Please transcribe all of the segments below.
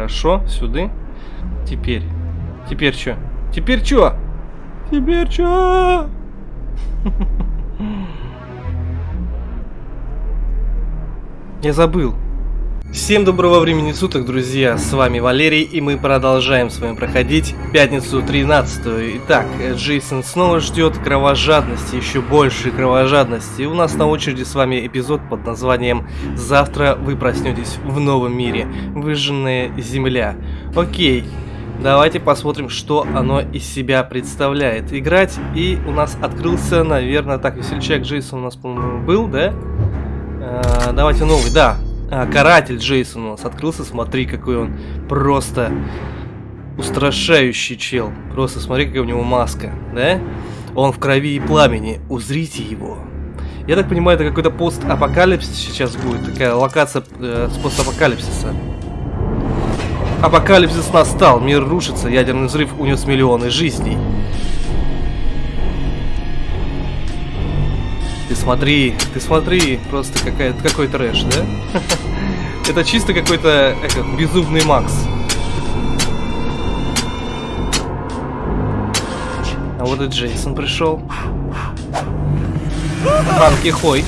Хорошо, сюда. Теперь. Теперь что? Теперь что? Теперь что? Я забыл. Всем доброго времени суток, друзья, с вами Валерий, и мы продолжаем с вами проходить пятницу 13 -ю. Итак, Джейсон снова ждет кровожадности, еще больше кровожадности. И у нас на очереди с вами эпизод под названием «Завтра вы проснетесь в новом мире. Выжженная земля». Окей, давайте посмотрим, что оно из себя представляет. Играть, и у нас открылся, наверное, так, весельчак Джейсон у нас, по-моему, был, да? А, давайте новый, да, а, каратель Джейсон у нас открылся. Смотри, какой он просто устрашающий чел. Просто смотри, какая у него маска, да? Он в крови и пламени. Узрите его. Я так понимаю, это какой-то пост-апокалипсис сейчас будет. Такая локация э, с постапокалипсиса. Апокалипсис настал. Мир рушится. Ядерный взрыв унес миллионы жизней. Ты смотри, ты смотри, просто какая, какой трэш, да? Это чисто какой-то безумный Макс. А вот и Джейсон пришел. Банки хой,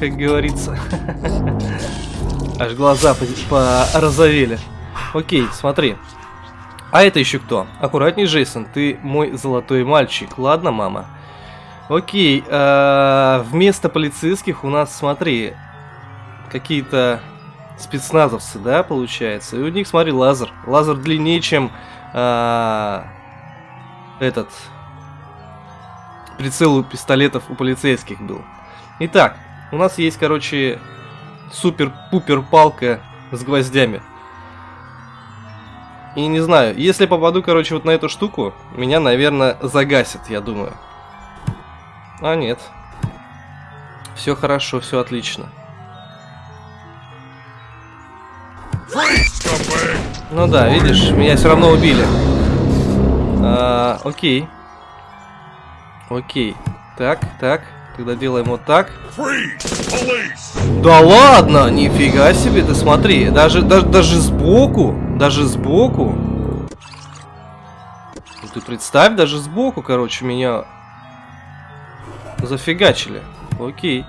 как говорится. Аж глаза порозовели. Окей, смотри. А это еще кто? Аккуратней, Джейсон, ты мой золотой мальчик. Ладно, мама? Окей, э, вместо полицейских у нас, смотри, какие-то спецназовцы, да, получается. И у них, смотри, лазер. Лазер длиннее, чем э, этот прицел у пистолетов у полицейских был. Итак, у нас есть, короче, супер-пупер палка с гвоздями. И не знаю, если попаду, короче, вот на эту штуку, меня, наверное, загасят, я думаю. А, нет. Все хорошо, все отлично. Ну да, видишь, меня все равно убили. А, окей. Окей. Так, так. Тогда делаем вот так. Да ладно, нифига себе, ты смотри, даже, даже, даже сбоку, даже сбоку. Ну, ты представь, даже сбоку, короче, меня Зафигачили. Окей.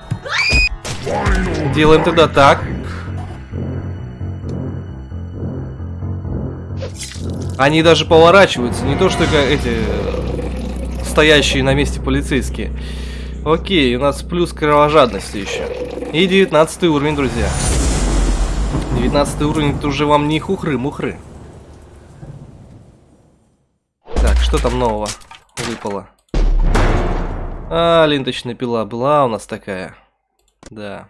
Делаем тогда так. Они даже поворачиваются, не то что эти э, стоящие на месте полицейские. Окей, у нас плюс кровожадности еще. И 19 уровень, друзья. 19 уровень, это уже вам не хухры-мухры. Так, что там нового выпало? А, ленточная пила была у нас такая. Да.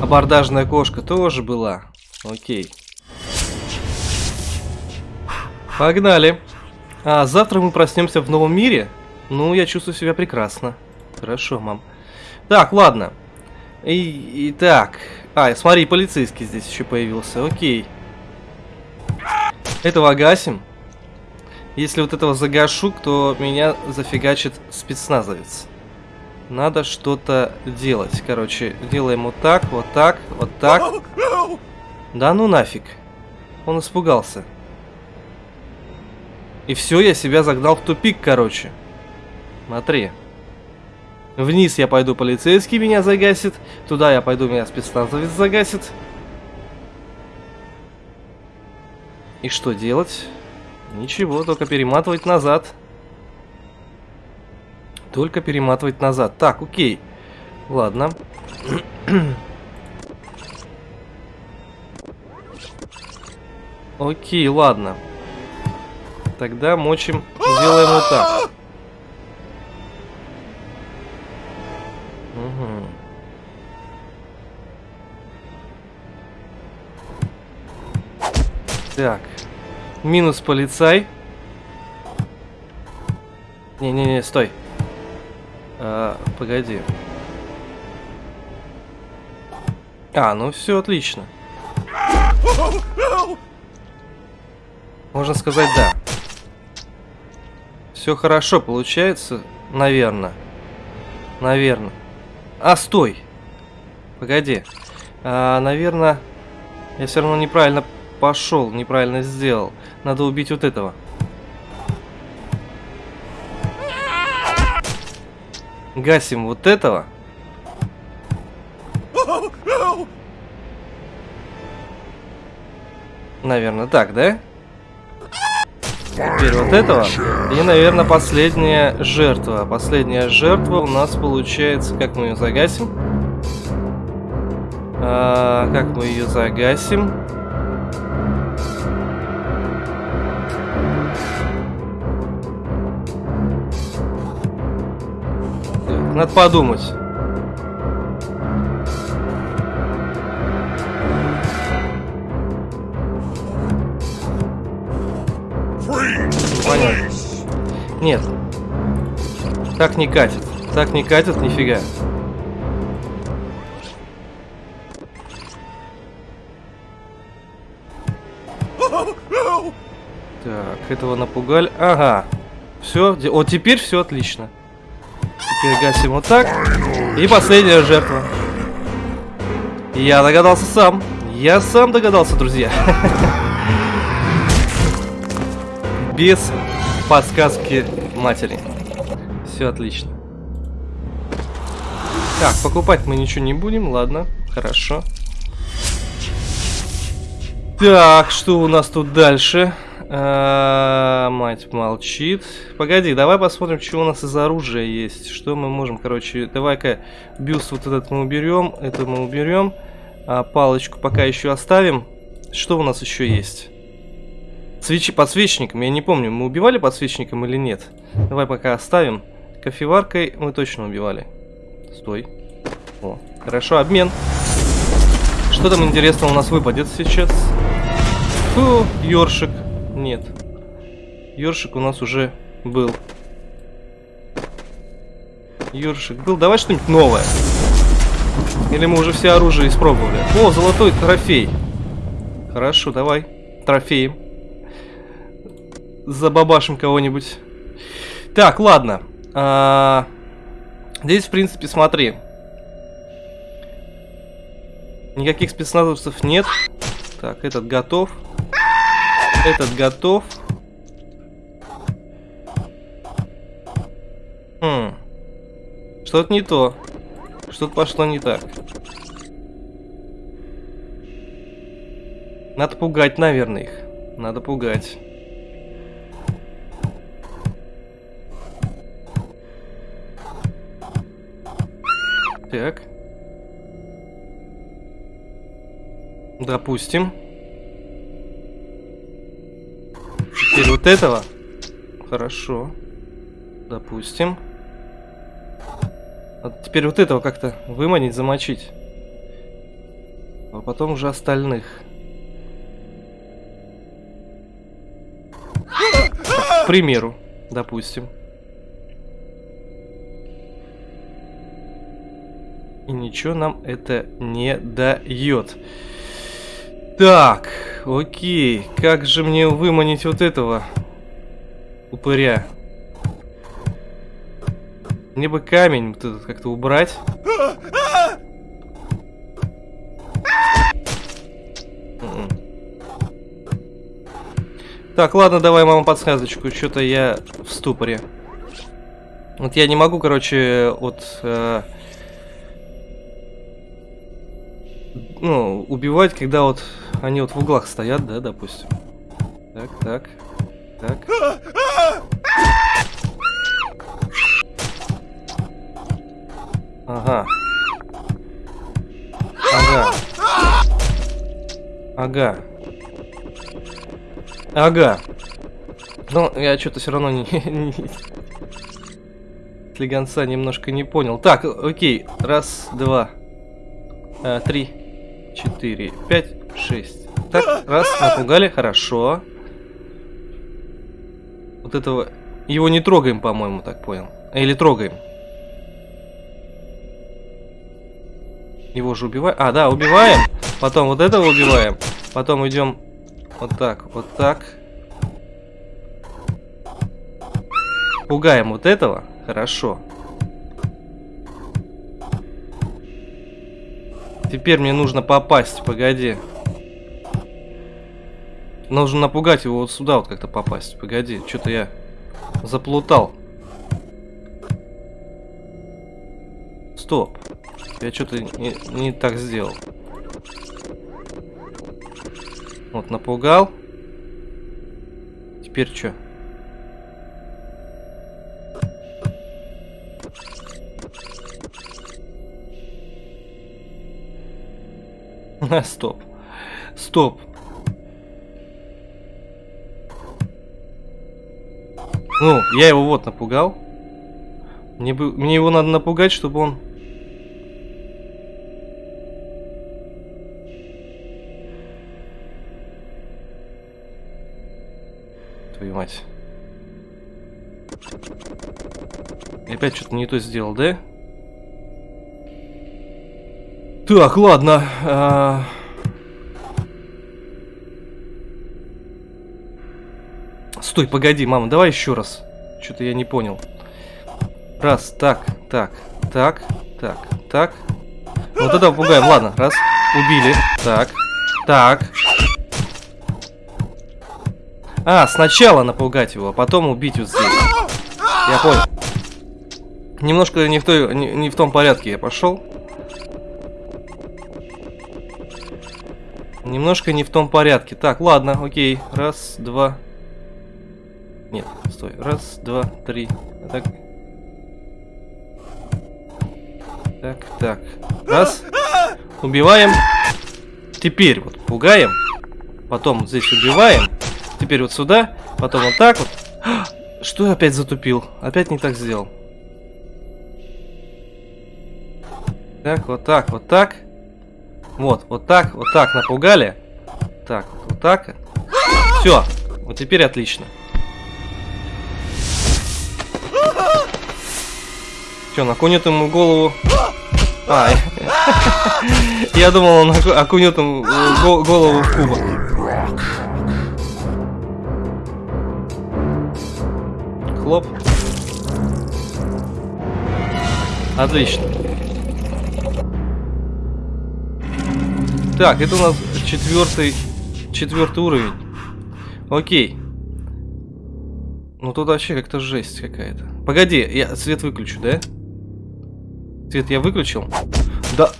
Абордажная кошка тоже была. Окей. Погнали. А завтра мы проснемся в новом мире? Ну, я чувствую себя прекрасно. Хорошо, мам. Так, ладно. И, и так. А, смотри, полицейский здесь еще появился. Окей. Этого гасим. Если вот этого загашу, то меня зафигачит спецназовец. Надо что-то делать. Короче, делаем вот так, вот так, вот так. Да ну нафиг. Он испугался. И все, я себя загнал в тупик, короче. Смотри. Вниз я пойду, полицейский меня загасит. Туда я пойду, меня спецназовец загасит. И что делать? Ничего, только перематывать назад. Только перематывать назад. Так, окей. Ладно. Окей, ладно. Тогда мочим, делаем вот так. Угу. Так. Минус полицай. Не-не-не, стой. А, погоди. А, ну все отлично. Можно сказать да. Все хорошо получается, наверное. Наверное. А, стой. Погоди. А, наверное, я все равно неправильно пошел, неправильно сделал. Надо убить вот этого. Гасим вот этого. Наверное, так, да? Теперь вот этого. И, наверное, последняя жертва. Последняя жертва у нас получается... Как мы ее загасим? А, как мы ее загасим? Надо подумать. Понятно. Нет. Так не катит. Так не катит, нифига. Так, этого напугали. Ага. Все, вот теперь все отлично. Теперь гасим вот так. И последняя жертва. Я догадался сам. Я сам догадался, друзья. Без подсказки матери. Все отлично. Так, покупать мы ничего не будем, ладно, хорошо. Так, что у нас тут дальше? А, мать молчит. Погоди, давай посмотрим, что у нас из оружия есть. Что мы можем, короче, давай-ка бюст вот этот мы уберем, это мы уберем. А, палочку пока еще оставим. Что у нас еще есть? Свечи подсвечником, я не помню, мы убивали подсвечником или нет. Давай пока оставим. Кофеваркой мы точно убивали. Стой. О, хорошо, обмен. Что там интересного у нас выпадет сейчас? Фу, ёршик. Нет. Ёршик у нас уже был. Ёршик был. Давай что-нибудь новое. Или мы уже все оружие испробовали? О, золотой трофей. Хорошо, давай. Трофеем забабашим кого-нибудь. Так, ладно. А, здесь, в принципе, смотри. Никаких спецназовцев нет. Так, этот готов. Этот готов. Хм. Что-то не то. Что-то пошло не так. Надо пугать, наверное, их. Надо пугать. Так. Допустим. Вот этого. Хорошо. Допустим. А теперь вот этого как-то выманить, замочить. А потом уже остальных. к примеру, допустим. И ничего нам это не дает. Так, окей. Как же мне выманить вот этого упыря? Мне бы камень вот этот как-то убрать. Так, ладно, давай, мама, подсказочку. Что-то я в ступоре. Вот я не могу, короче, вот... Э ну, убивать, когда вот они вот в углах стоят, да, допустим. Так, так, так. Ага. Ага. Ага. Ага. Ну, я что-то все равно не. Слегонца немножко не понял. Так, окей. Раз, два, а, три, четыре, пять, шесть. Так, раз, напугали, хорошо. Вот этого... Его не трогаем, по-моему, так понял. Или трогаем. Его же убиваем. А, да, убиваем. Потом вот этого убиваем. Потом идем вот так, вот так. Пугаем вот этого. Хорошо. Теперь мне нужно попасть, погоди. Нужно напугать его вот сюда вот как-то попасть. Погоди, что-то я заплутал. Стоп. Я что-то не, не так сделал. Вот, напугал. Теперь что? Стоп. Стоп. Ну, я его вот напугал. Мне, бы, мне его надо напугать, чтобы он... Твою мать. И опять что-то не то сделал, да? Так, ладно. А... Стой, погоди, мама, давай еще раз. Что-то я не понял. Раз, так, так, так, так, так. Вот это пугаем. Ладно, раз. Убили. Так, так. А, сначала напугать его, а потом убить вот здесь. Я понял. Немножко не в, той, не, не в том порядке я пошел. Немножко не в том порядке. Так, ладно, окей. Раз, два. Нет, стой. Раз, два, три. Так. Так, так. Раз. Убиваем. Теперь вот пугаем. Потом здесь убиваем. Теперь вот сюда. Потом вот так вот. Что я опять затупил? Опять не так сделал. Так, вот так, вот так. Вот, вот так, вот так напугали. Так, вот так. Все, вот теперь отлично. Что, накунет ему голову? А, я думал, он окунет ему голову в кубок. Хлоп. Отлично. Так, это у нас четвертый, четвертый уровень. Окей. Ну тут вообще как-то жесть какая-то. Погоди, я свет выключу, да? Свет я выключил? Да.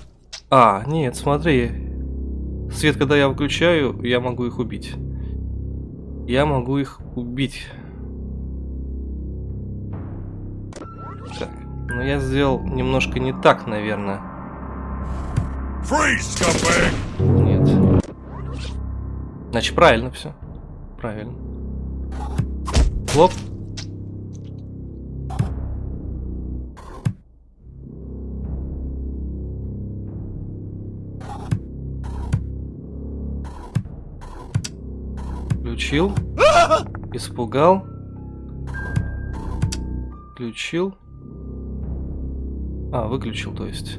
А, нет, смотри. Свет, когда я выключаю, я могу их убить. Я могу их убить. Так, но я сделал немножко не так, наверное. Freeze, Нет. Значит, правильно все. Правильно. Хлоп. Включил. Испугал. Включил. А, выключил, то есть.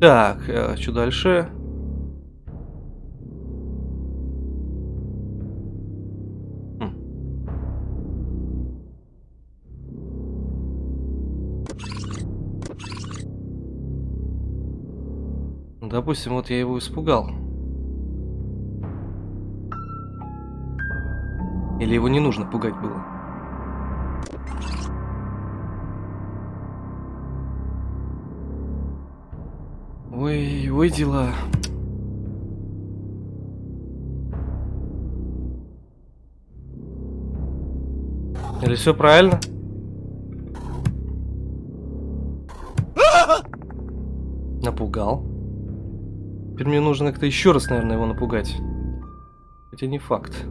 Так, э, что дальше? Хм. Допустим, вот я его испугал. Или его не нужно пугать было? Ой, ой, дела. Или все правильно? Напугал. Теперь мне нужно как-то еще раз, наверное, его напугать. Хотя не факт.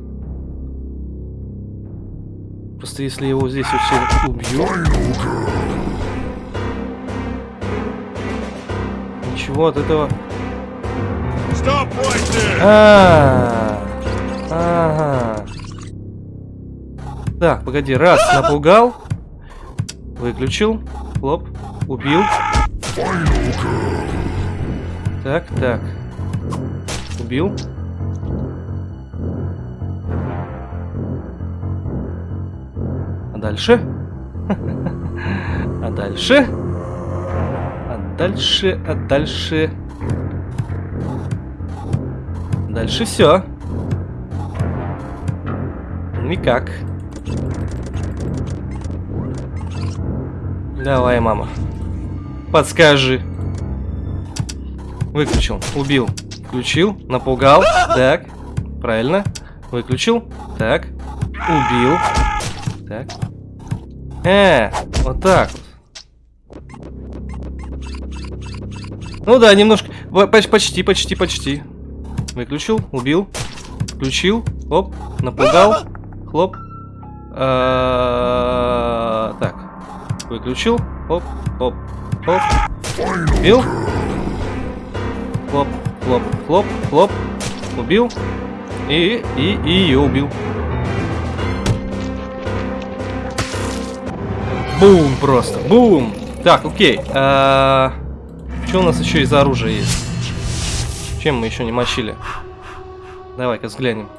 Просто если его здесь все убью... Ничего от этого... А, ага. Так, погоди, раз, напугал. Выключил. Хлоп. Убил. Так, так. Убил. А дальше? А дальше? дальше, а дальше... Дальше все. Никак. Давай, мама. Подскажи. Выключил, убил. Включил, напугал. Так, правильно. Выключил. Так, убил. Так. Э, вот так вот. Ну да, немножко. Почти, почти, почти. Выключил, убил. Включил. Оп, напугал. Хлоп. А, так. Выключил. Оп, оп, оп. Убил. Хлоп, хлоп, хлоп, хлоп. Убил. И, и, и ее убил. Бум просто, бум. Так, окей. А, что у нас еще из оружия есть? Чем мы еще не мочили? Давай-ка взглянем.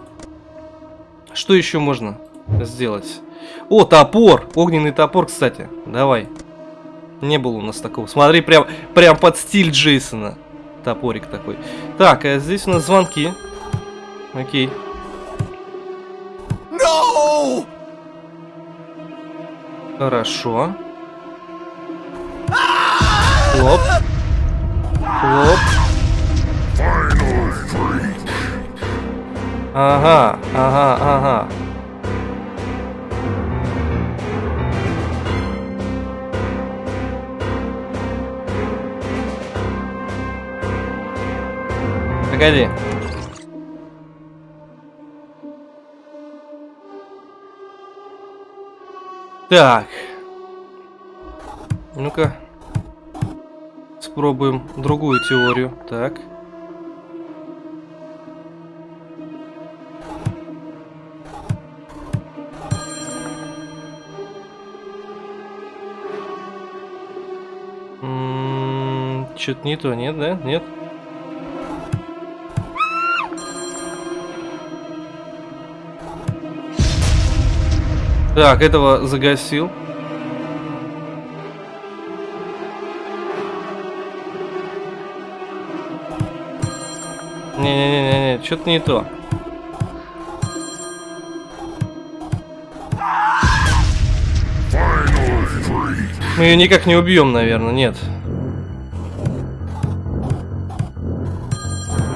Что еще можно сделать? О, топор! Огненный топор, кстати. Давай. Не было у нас такого. Смотри, прям, прям под стиль Джейсона. Топорик такой. Так, а здесь у нас звонки. Окей. No! Хорошо. Хлоп. Хлоп. Ага, ага, ага. Погоди. Так. Ну-ка. Спробуем другую теорию. Так. Что-то не то, нет, да? Нет? Так, этого загасил. Не-не-не-не, что-то не то. Мы ее никак не убьем, наверное, нет.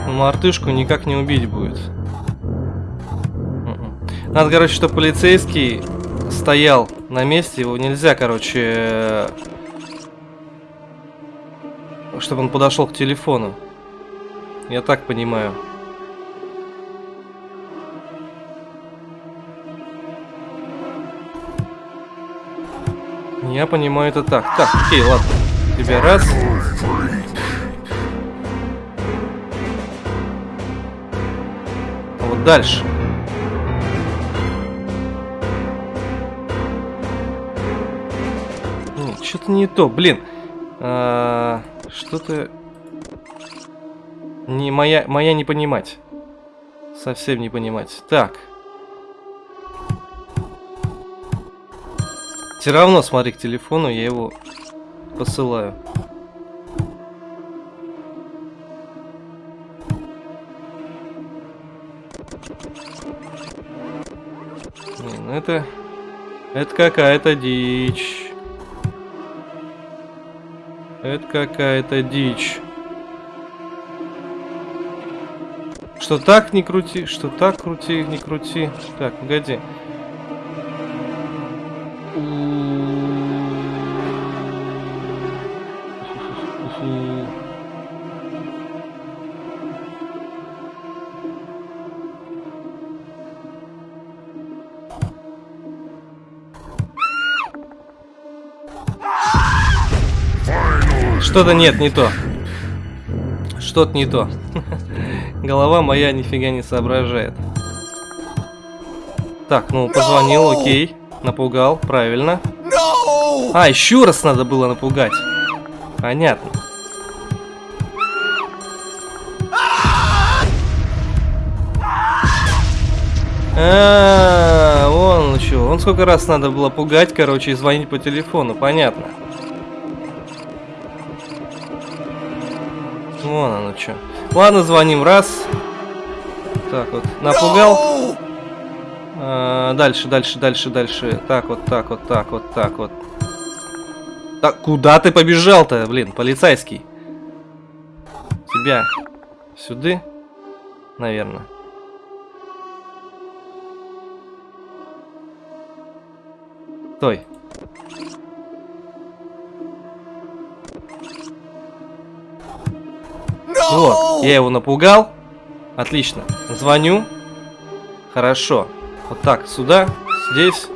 Мартышку никак не убить будет. М-м. Надо, короче, чтобы полицейский стоял на месте, его нельзя, короче, чтобы он подошел к телефону. Я так понимаю. Я понимаю это так. Так, окей, ладно. Тебе раз. А вот дальше. Что-то не то, блин. А, Что-то... Не моя, моя не понимать. Совсем не понимать. Так. Все равно, смотри, к телефону я его посылаю. Ну это... Это какая-то дичь. Это какая-то дичь. Что так не крути, что так крути, не крути. Так, погоди. Что-то нет, не то. Что-то не то. Голова моя нифига не соображает. Так, ну позвонил, окей. Напугал, правильно. А, еще раз надо было напугать. Понятно. А, вон что. Он сколько раз надо было пугать, короче, и звонить по телефону, понятно. Вон оно что. Ладно, звоним раз. Так вот, напугал. А, дальше, дальше, дальше, дальше. Так, вот так, вот так, вот так, вот. Так, куда ты побежал-то, блин, полицейский? Тебя сюда, наверное. Стой. Вот, я его напугал. Отлично. Звоню. Хорошо. Вот так, сюда, здесь.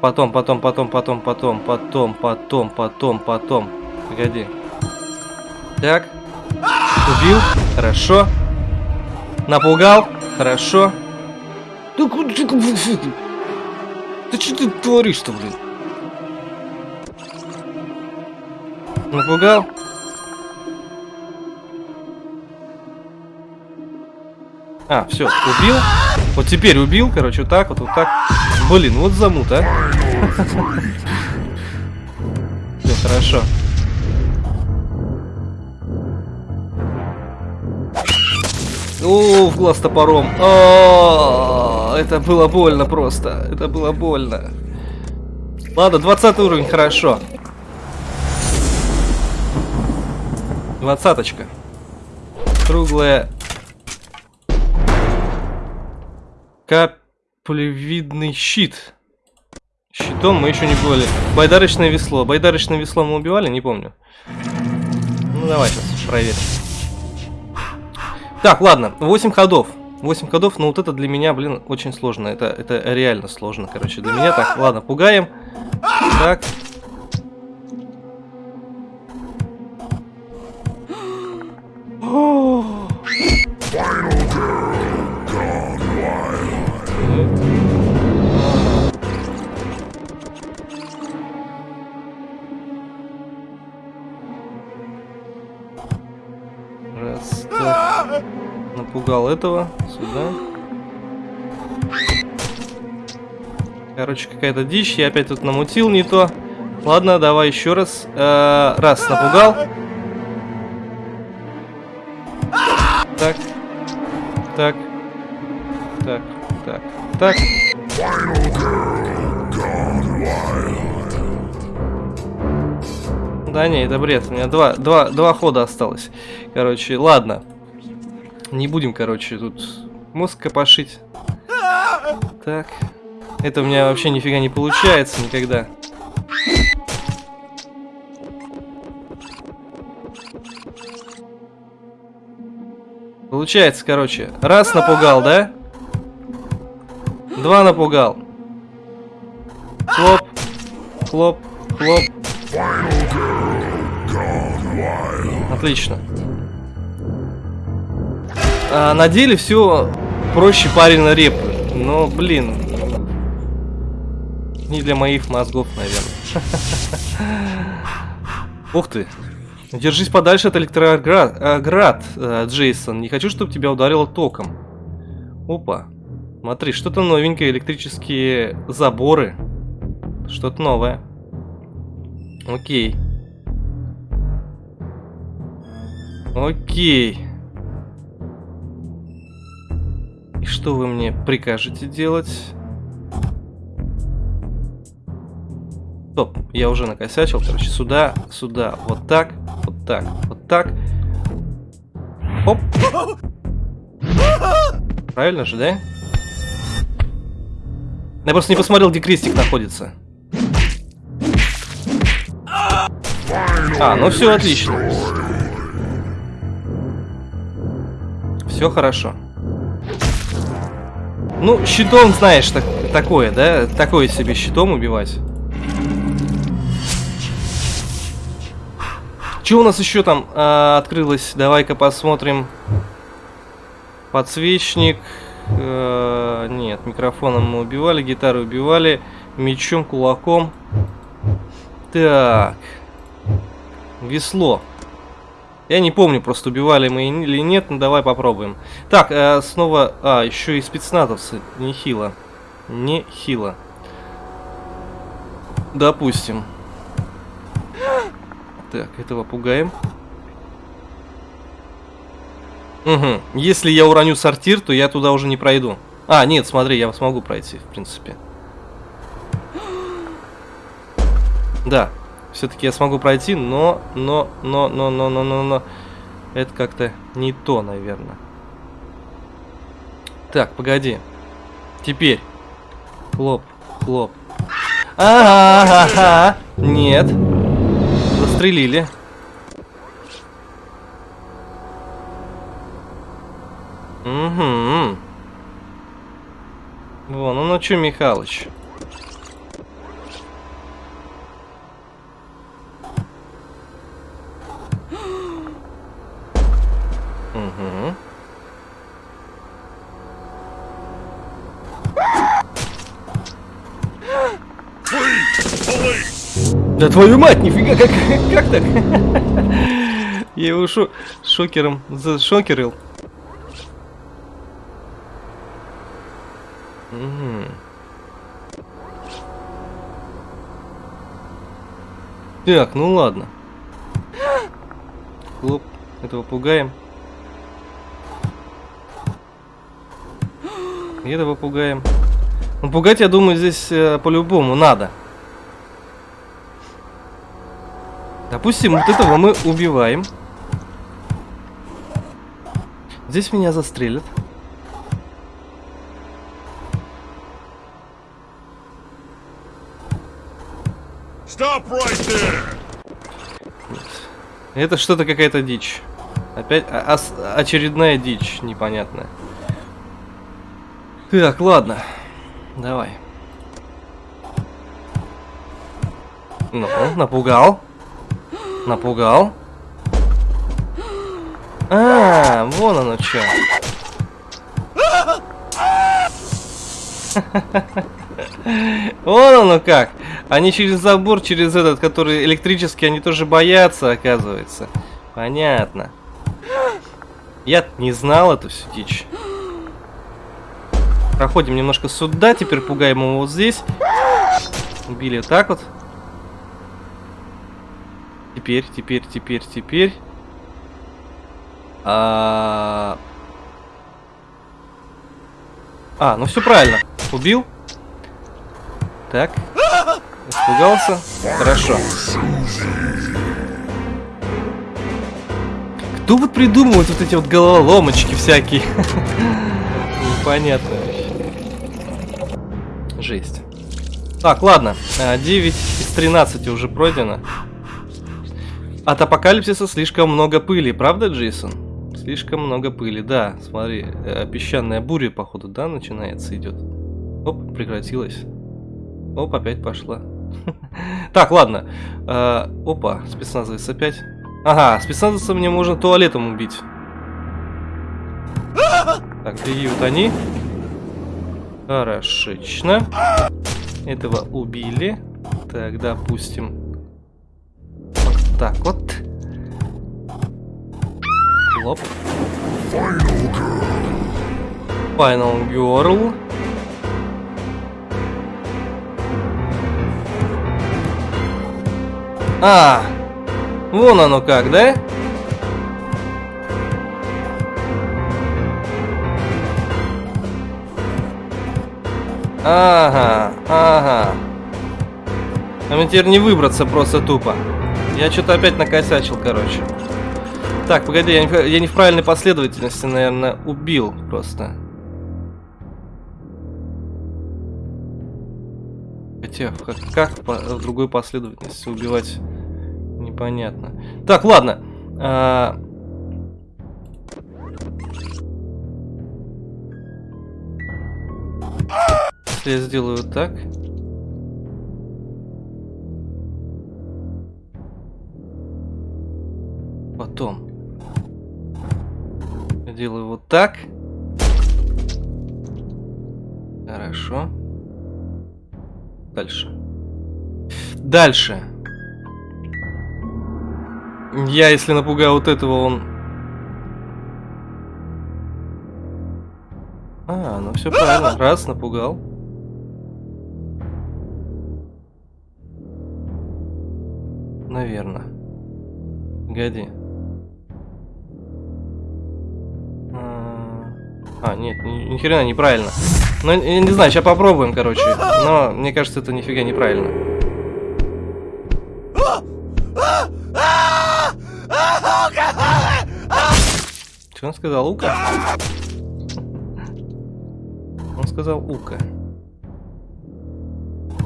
Потом, потом, потом, потом, потом, потом, потом, потом, потом. Погоди. Так. Убил. Хорошо. Напугал. Хорошо. Да что ты творишь-то, блин? Напугал? А, все, убил. Вот теперь убил, короче, вот так вот, вот так. Блин, вот замут, а. Все, хорошо. О, в глаз топором. О, это было больно просто. Это было больно. Ладно, 20 уровень, хорошо. Двадцаточка. Круглая Каплевидный щит. Щитом мы еще не были. Байдарочное весло. Байдарочное весло мы убивали? Не помню. Ну, давай сейчас проверим. Так, ладно. 8 ходов. 8 ходов, но вот это для меня, блин, очень сложно. Это, это реально сложно, короче, для меня. Так, ладно, пугаем. Так. Напугал этого. Сюда. Короче, какая-то дичь. Я опять тут намутил не то. Ладно, давай еще раз. Э -э раз, напугал. Так. Так. Так. Так. Так. Да не, это бред. У меня два, два, два хода осталось. Короче, ладно. Не будем, короче, тут мозг копошить. Так. Это у меня вообще нифига не получается никогда. Получается, короче, раз напугал, да? Два напугал. Хлоп, хлоп, хлоп. Отлично. А на деле все проще парень репы. Но, блин, не для моих мозгов, наверное. Ух ты. Держись подальше от электроград, э, э, Джейсон. Не хочу, чтобы тебя ударило током. Опа. Смотри, что-то новенькое. Электрические заборы. Что-то новое. Окей. Окей. И что вы мне прикажете делать? Стоп, я уже накосячил. Короче, сюда, сюда, вот так, вот так, вот так. Оп. Правильно же, да? Я просто не посмотрел, где крестик находится. А, ну все отлично. Все хорошо. Ну, щитом, знаешь, так, такое, да? Такое себе щитом убивать. Что у нас еще там э, открылось? Давай-ка посмотрим. Подсвечник. Э, нет, микрофоном мы убивали, гитару убивали, мечом, кулаком. Так. Весло. Я не помню, просто убивали мы или нет, но давай попробуем. Так, э, снова... А, еще и спецназовцы. Нехило. Нехило. Допустим. Так, этого пугаем. Угу. Если я уроню сортир, то я туда уже не пройду. А, нет, смотри, я смогу пройти, в принципе. Да, все-таки я смогу пройти, но, но, но, но, но, но, но, но, это как-то не то, наверное. Так, погоди. Теперь. Хлоп, хлоп. Ага, ага, нет. Застрелили. Угу. Вон, ну ну чё, Михалыч? Угу. Да твою мать, нифига, как, как так? Я его шо шокером зашокерил. Угу. Так, ну ладно. Хлоп, этого пугаем. И этого пугаем. Ну, пугать, я думаю, здесь э, по-любому надо. Допустим, вот этого мы убиваем. Здесь меня застрелят. Right Это что-то какая-то дичь. Опять а, очередная дичь непонятная. Так, ладно. Давай. Ну, напугал. Напугал. А, вон оно что. Вон оно как. Они через забор, через этот, который электрический, они тоже боятся, оказывается. Понятно. Я не знал эту всю дичь. Проходим немножко сюда, теперь пугаем его вот здесь. Убили так вот. Теперь, теперь, теперь, теперь. А, а ну все правильно. Убил. Так. Испугался? Хорошо. Кто вот придумывает вот эти вот головоломочки всякие? Непонятно. Жесть. Так, ладно. 9 а, из 13 уже пройдено. От апокалипсиса слишком много пыли, правда, Джейсон? Слишком много пыли, да. Смотри, э, песчаная буря, походу, да, начинается, идет. Оп, прекратилась. Оп, опять пошла. Так, ладно. Э, опа, спецназовец опять. Ага, спецназовца мне можно туалетом убить. Так, вот они? Хорошечно. Этого убили. Так, допустим. Так вот. Лоп. Final Girl. А, вон оно как, да? Ага, ага. А мне теперь не выбраться просто тупо. Я что-то опять накосячил, короче. Так, погоди, я не, я не в правильной последовательности, наверное, убил просто. Хотя, как, как по, в другой последовательности убивать, непонятно. Так, ладно. А... Я сделаю так... Потом. Я делаю вот так. Хорошо. Дальше. Дальше. Я, если напугаю вот этого, он... А, ну все правильно. Раз, напугал. Наверное. Погоди. А, нет, ни, ни хрена неправильно. Ну, я не знаю, сейчас попробуем, короче. Но мне кажется, это нифига неправильно. Что он сказал? Ука? Он сказал Ука.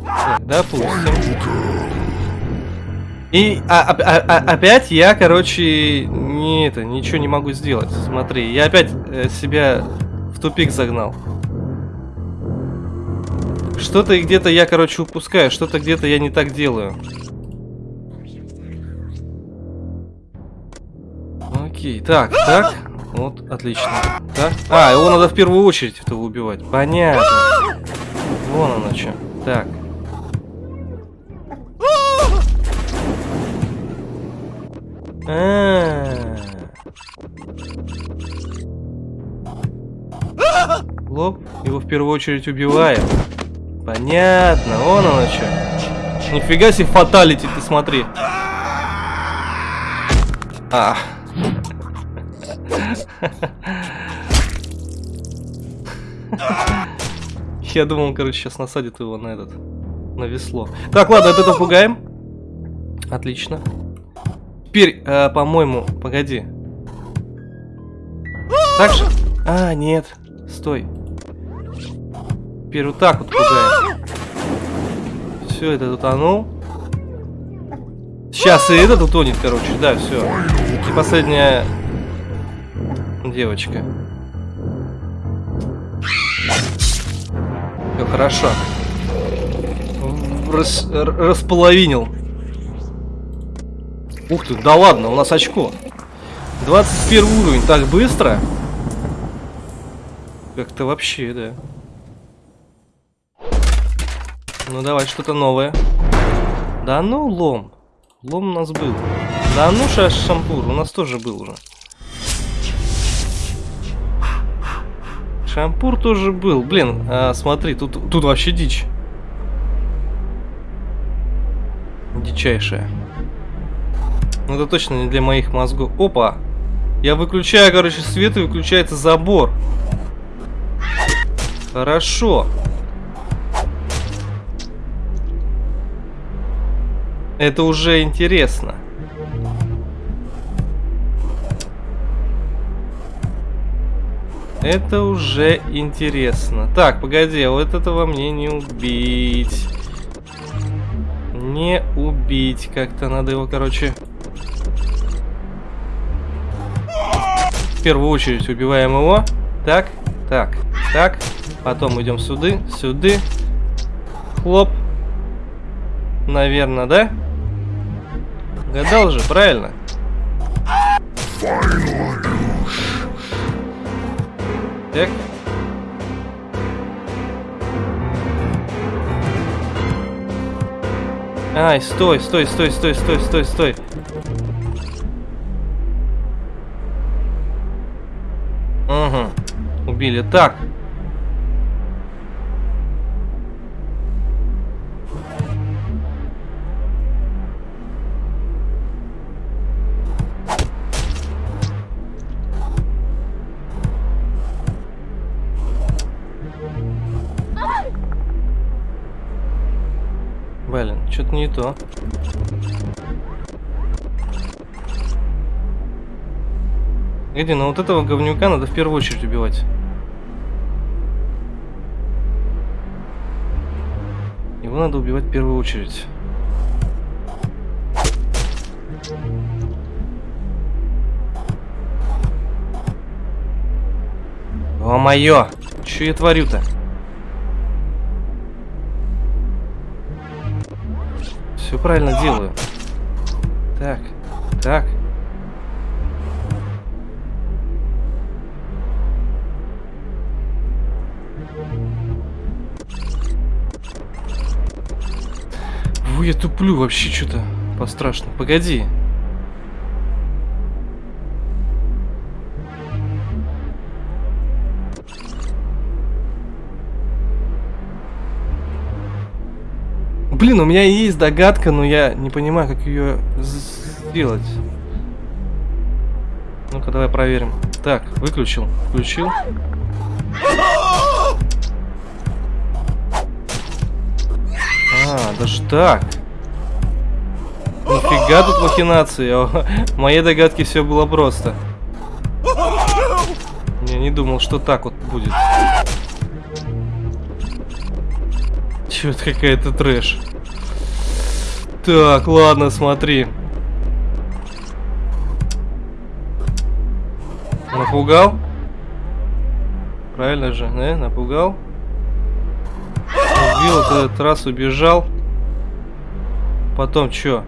Так, допустим. И а, а, а, опять я, короче, не это, ничего не могу сделать. Смотри, я опять э, себя в тупик загнал. Что-то где-то я, короче, упускаю, что-то где-то я не так делаю. Окей, так, так. Вот, отлично. Так. А, его надо в первую очередь этого убивать. Понятно. Вон оно что. Так. А -а -а. Лоб. Его в первую очередь убиваем. Понятно. Вон оно что. Нифига себе фаталити, ты смотри. А. Я думал, короче, сейчас насадит его на этот, на весло. Так, ладно, это пугаем. Отлично. Теперь, э, по-моему, погоди. Так же? А, нет. Стой. Теперь вот так вот пугаем. Все, это утонул. Сейчас и этот утонет, короче, да, все. И последняя девочка. Все хорошо. Рас, располовинил. Ух ты, да ладно, у нас очко. 21 уровень, так быстро? Как-то вообще, да. Ну давай, что-то новое. Да ну, лом. Лом у нас был. Да ну, шампур, у нас тоже был уже. Шампур тоже был. Блин, а, смотри, тут, тут вообще дичь. Дичайшая. Ну это точно не для моих мозгов. Опа! Я выключаю, короче, свет и выключается забор. Хорошо. Это уже интересно. Это уже интересно. Так, погоди, а вот этого мне не убить. Не убить. Как-то надо его, короче... В первую очередь убиваем его. Так, так, так. Потом идем сюда, сюда. Хлоп. Наверное, да? Гадал же, правильно? Так. Ай, стой, стой, стой, стой, стой, стой, стой. Убили. Так. Блин, что-то не то. Иди, ну вот этого говнюка надо в первую очередь убивать. Его надо убивать в первую очередь. О, моё! Что я творю-то? Все правильно делаю. Так, так. Ой, я туплю вообще что-то пострашно. Погоди. Блин, у меня есть догадка, но я не понимаю, как ее сделать. Ну-ка, давай проверим. Так, выключил. Включил. Даже так. Нифига тут махинации. А в моей догадке все было просто. Я не думал, что так вот будет. Чё это какая-то трэш. Так, ладно, смотри. Напугал? Правильно же, да? Напугал? Убил этот раз, убежал. Потом что?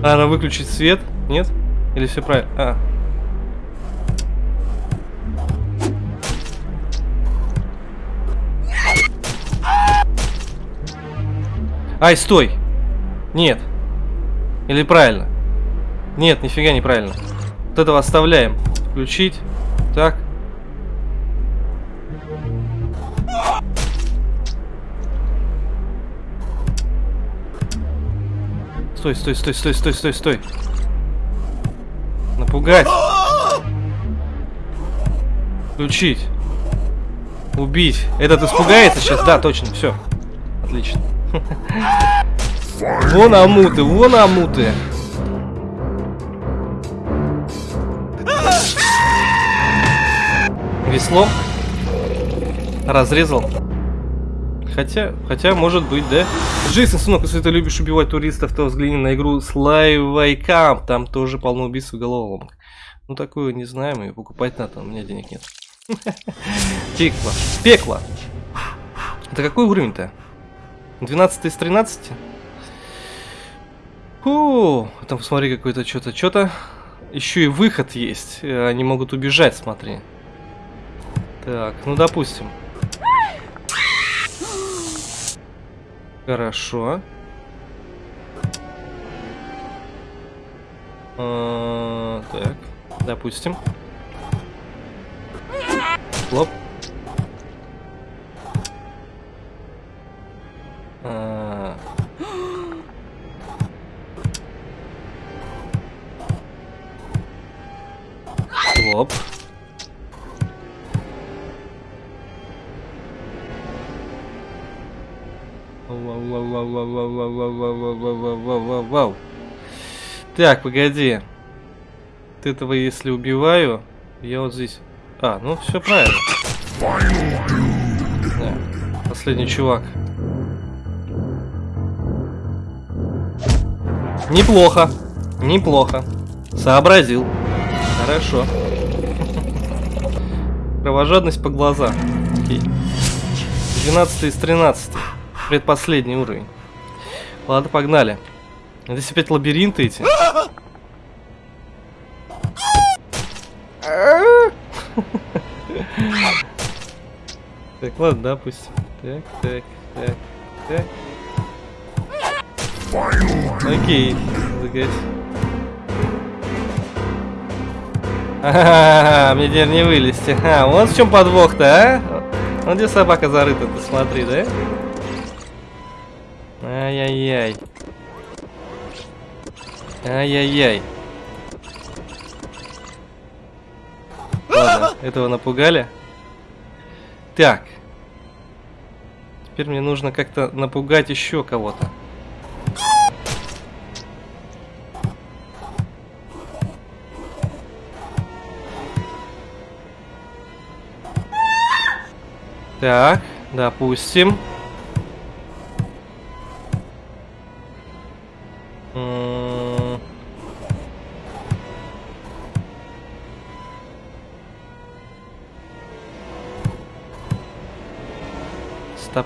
Надо выключить свет? Нет? Или все правильно? А. Ай, стой! Нет. Или правильно? Нет, нифига неправильно. Вот этого оставляем. Включить. Так. Стой, стой, стой, стой, стой, стой, стой. Напугать. Включить. Убить. Этот испугается сейчас? Да, точно, все. Отлично. Вон амуты, вон амуты. Веслом разрезал. Хотя, хотя, может быть, да? Джейсон, сынок, если ты любишь убивать туристов, то взгляни на игру Slay Camp. Там тоже полно убийств и головоломок. Ну, такую не знаем, и покупать надо, у меня денег нет. Пекло. Пекло. Это какой уровень-то? 12 из 13? Фу, там посмотри какой-то что-то, что-то. Еще и выход есть. Э, они могут убежать, смотри. Так, ну допустим. Хорошо. А, так, допустим. Хлоп. А... Хлоп. Вау. Так, погоди. Ты этого если убиваю, я вот здесь... А, ну все правильно. Да. Последний чувак. Неплохо. Неплохо. Сообразил. Хорошо. Кровожадность по глазам. Окей. 12 из 13. Предпоследний уровень. Ладно, погнали. Здесь опять лабиринты эти. Так, ладно, допустим. Так, так, так, так. Окей, загать. А, мне теперь не вылезти. А, вот в чем подвох-то, а? Вот где собака зарыта, ты смотри, да? Ай-яй-яй. Ай-яй-яй. Ладно, этого напугали. Так. Теперь мне нужно как-то напугать еще кого-то. Так, допустим.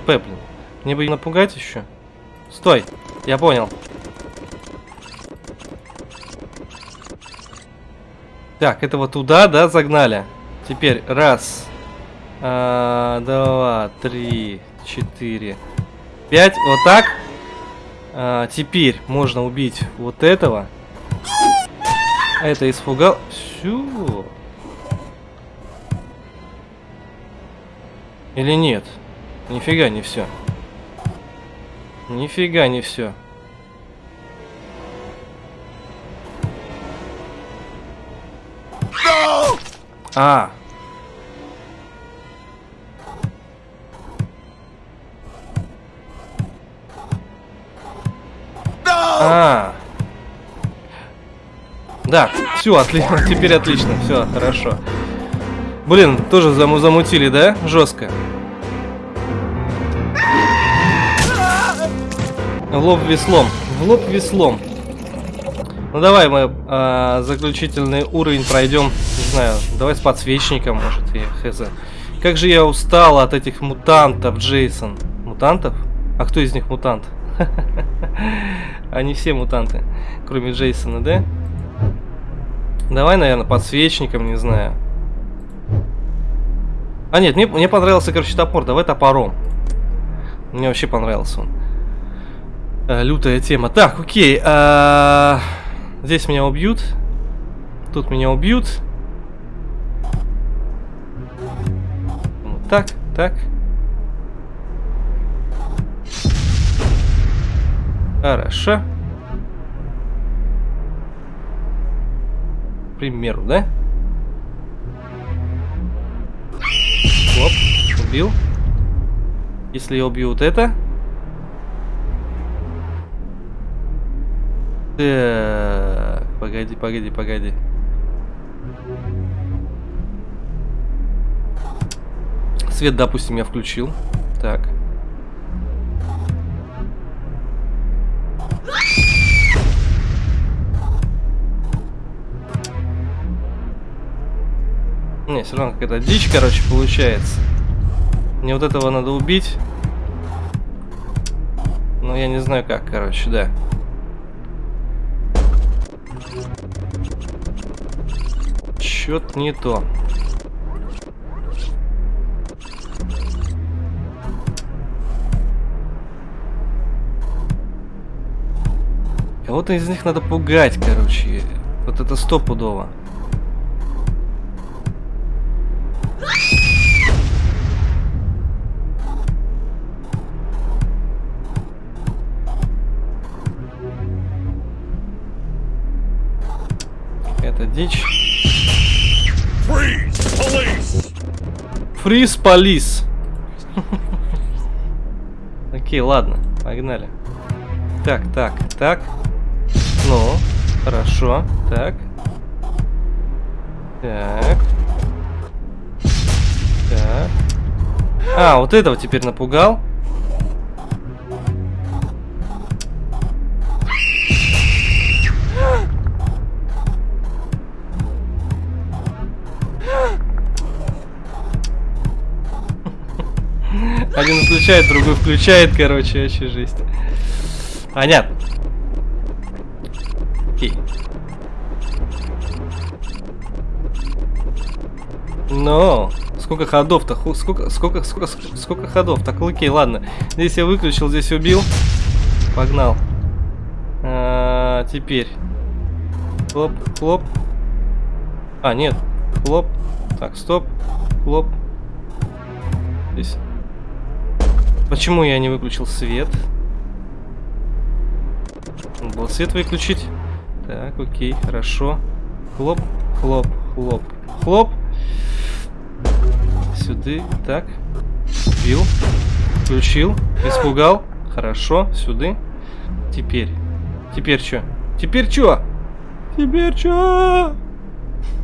Стопе, блин. Мне бы напугать еще. Стой, я понял. Так, этого туда, да, загнали. Теперь раз, а, два, три, четыре, пять. Вот так. А, теперь можно убить вот этого. Это испугал. Все. Или нет? Нифига не все. Нифига не все. А. No! А. Да, все, отлично, теперь отлично, все, хорошо. Блин, тоже заму замутили, да? Жестко. Лоб веслом. В лоб веслом. Ну давай мы э, заключительный уровень пройдем. Не знаю, давай с подсвечником, может, я хз. Как же я устал от этих мутантов, Джейсон. Мутантов? А кто из них мутант? Они все мутанты, кроме Джейсона, да? Давай, наверное, подсвечником, не знаю. А нет, мне, мне понравился, короче, топор. Давай топором. Мне вообще понравился он. А, лютая тема. Так, окей. А, здесь меня убьют. Тут меня убьют. Вот так, так. Хорошо. К примеру, да? Оп, убил. Если я убью вот это. Так, погоди, погоди, погоди. Свет, допустим, я включил. Так. Не, все равно какая-то дичь, короче, получается. Мне вот этого надо убить. Но я не знаю как, короче, да. Чё-то не то. Кого-то из них надо пугать, короче. Вот это стопудово. Фриз полис. Окей, ладно, погнали. Так, так, так. Ну, хорошо. Так. Так. Так. А, вот этого теперь напугал. Один включает, другой включает, короче, вообще жесть. Понятно. Окей. Но сколько ходов-то? Сколько, сколько, сколько, сколько ходов? Так, окей, ладно. Здесь я выключил, здесь убил. Погнал. А, теперь. Хлоп, хлоп. А, нет. Хлоп. Так, стоп. Хлоп. Почему я не выключил свет? Надо было свет выключить. Так, окей, хорошо. Хлоп, хлоп, хлоп, хлоп. Сюда, так. Бил. Включил. Испугал. Хорошо, сюда. Теперь. Теперь что? Теперь что? Теперь что?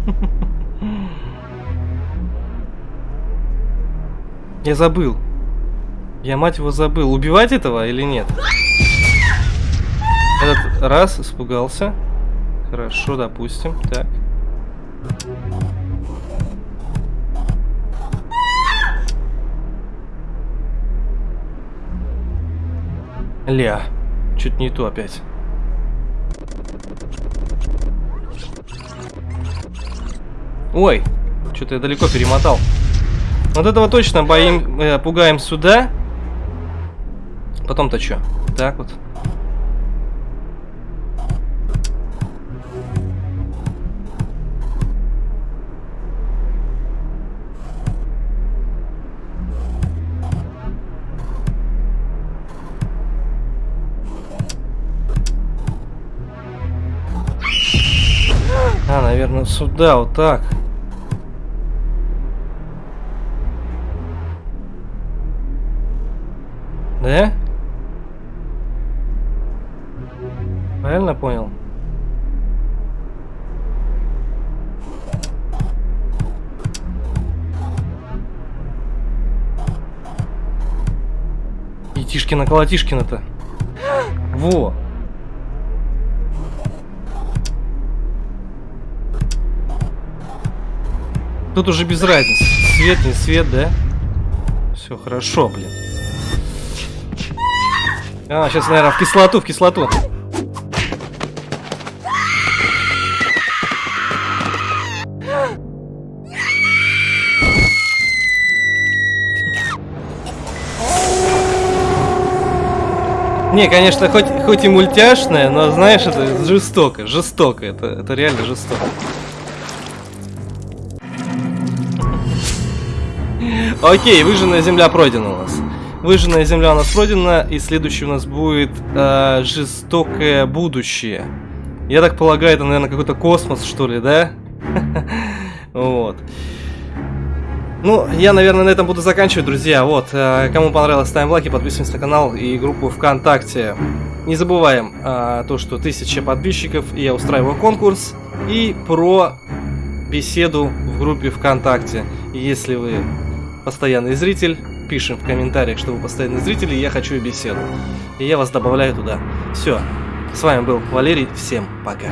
Я забыл. Я, мать его, забыл. Убивать этого или нет? Этот раз испугался. Хорошо, допустим. Так. Ля. Чуть не то опять. Ой, что-то я далеко перемотал. Вот этого точно боим, э, пугаем сюда. Потом-то что? Так вот. А, наверное, сюда, вот так. Колотишкина-то. Во. Тут уже без разницы. Свет, не свет, да? Все хорошо, блин. А, сейчас, наверное, в кислоту, в кислоту. Не, конечно, хоть, хоть и мультяшная, но знаешь, это жестоко, жестоко, это, это реально жестоко. Окей, выжженная земля пройдена у нас. Выжженная земля у нас пройдена, и следующий у нас будет э, жестокое будущее. Я так полагаю, это, наверное, какой-то космос, что ли, да? Вот. Ну, я, наверное, на этом буду заканчивать, друзья. Вот, э, кому понравилось, ставим лайки, подписываемся на канал и группу ВКонтакте. Не забываем э, то, что тысяча подписчиков, и я устраиваю конкурс. И про беседу в группе ВКонтакте. Если вы постоянный зритель, пишем в комментариях, что вы постоянный зритель, и я хочу беседу. И я вас добавляю туда. Все. С вами был Валерий. Всем пока.